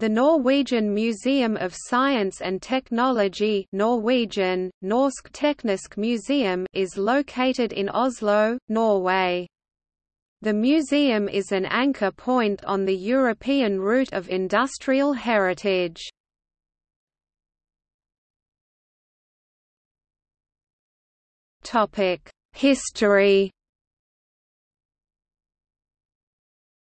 The Norwegian Museum of Science and Technology Norwegian, Norsk Teknisk Museum is located in Oslo, Norway. The museum is an anchor point on the European route of industrial heritage. History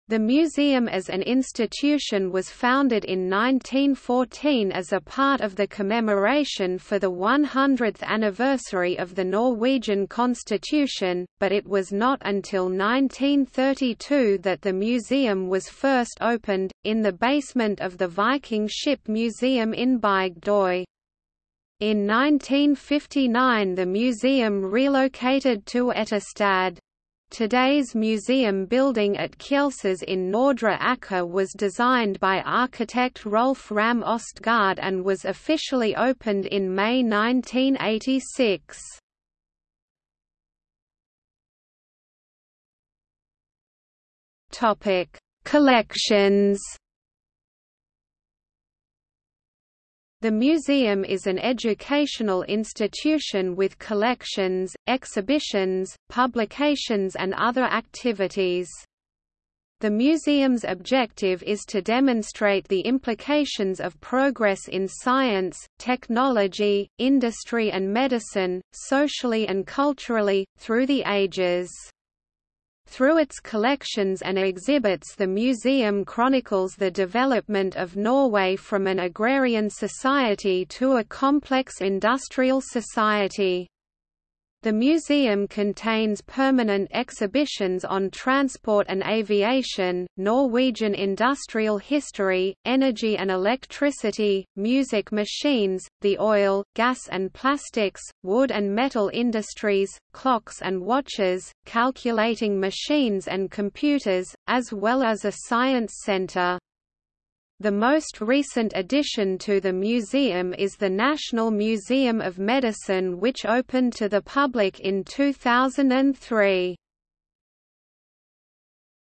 The museum as an institution was founded in 1914 as a part of the commemoration for the 100th anniversary of the Norwegian constitution, but it was not until 1932 that the museum was first opened, in the basement of the Viking Ship Museum in Bygdøy. In 1959 the museum relocated to Etterstad. Today's museum building at Kjelsås in Nordre Aker was designed by architect Rolf Ramm Østgaard and was officially opened in May 1986. Collections The museum is an educational institution with collections, exhibitions, publications and other activities. The museum's objective is to demonstrate the implications of progress in science, technology, industry and medicine, socially and culturally, through the ages. Through its collections and exhibits the museum chronicles the development of Norway from an agrarian society to a complex industrial society. The museum contains permanent exhibitions on transport and aviation, Norwegian industrial history, energy and electricity, music machines, the oil, gas and plastics, wood and metal industries, clocks and watches, calculating machines and computers, as well as a science center. The most recent addition to the museum is the National Museum of Medicine which opened to the public in 2003.